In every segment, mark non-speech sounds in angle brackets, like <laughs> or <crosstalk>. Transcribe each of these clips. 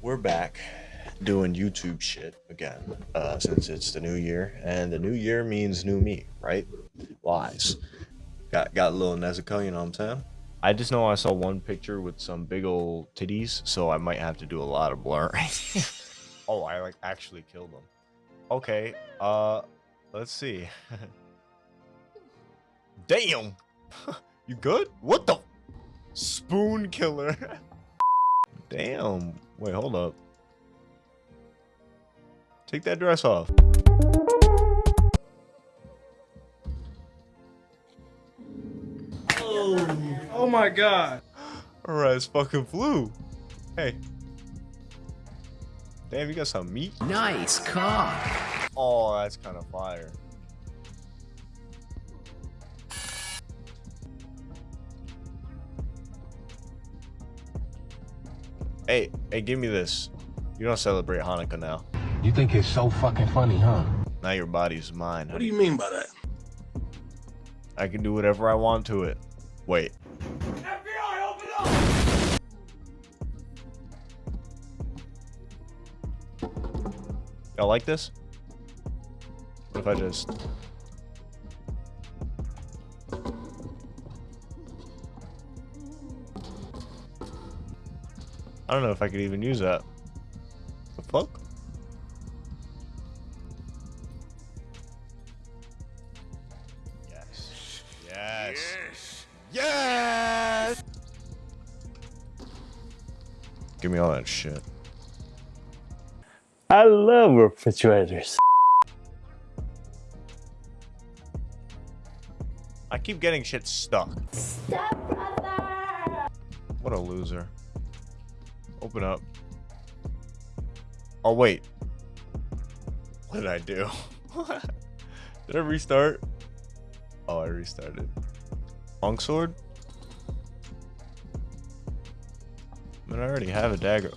we're back doing YouTube shit again, uh, since it's the new year, and the new year means new me, right? Lies. Got got a little Nezuko, you know what I'm saying? I just know I saw one picture with some big old titties, so I might have to do a lot of blurring. <laughs> oh, I like actually killed them. Okay, uh, let's see. <laughs> Damn! <laughs> you good? What the? Spoon killer. Damn. Wait, hold up. Take that dress off. Oh, oh my god. Alright, it's fucking flew. Hey. Damn, you got some meat? Nice cock. Oh, that's kind of fire. Hey, hey, give me this. You don't celebrate Hanukkah now. You think it's so fucking funny, huh? Now your body's mine. What do you mean by that? I can do whatever I want to it. Wait. FBI, open up! Y'all like this? What if I just... I don't know if I could even use that. The fuck? Yes. Yes. Yes. Give me all that shit. I love refrigerators. I keep getting shit stuck. What a loser. Open up. Oh, wait. What did I do? <laughs> did I restart? Oh, I restarted. Longsword? I mean, I already have a dagger.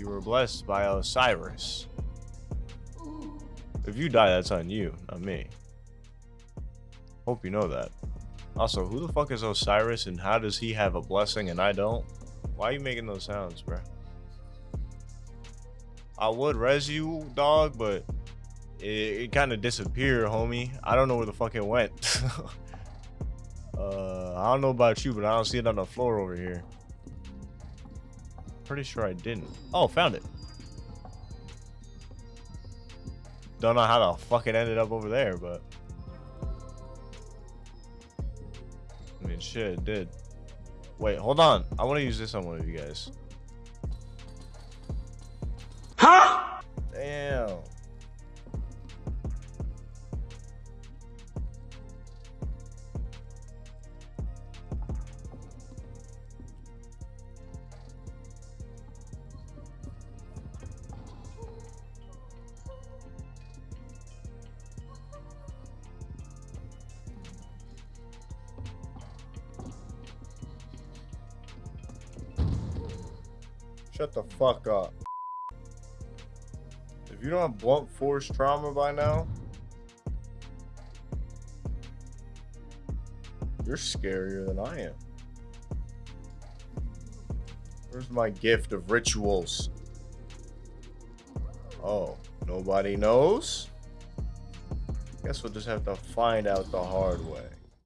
You were blessed by Osiris. If you die, that's on you, not me. Hope you know that. Also, who the fuck is Osiris and how does he have a blessing and I don't? Why are you making those sounds, bro? I would res you, dog, but it, it kind of disappeared, homie. I don't know where the fuck it went. <laughs> uh, I don't know about you, but I don't see it on the floor over here. Pretty sure I didn't. Oh, found it. Don't know how the fuck it ended up over there, but... I mean, shit, it did. Wait, hold on. I want to use this on one of you guys. Huh? Damn. Shut the fuck up. If you don't have blunt force trauma by now, you're scarier than I am. Where's my gift of rituals? Oh, nobody knows? Guess we'll just have to find out the hard way.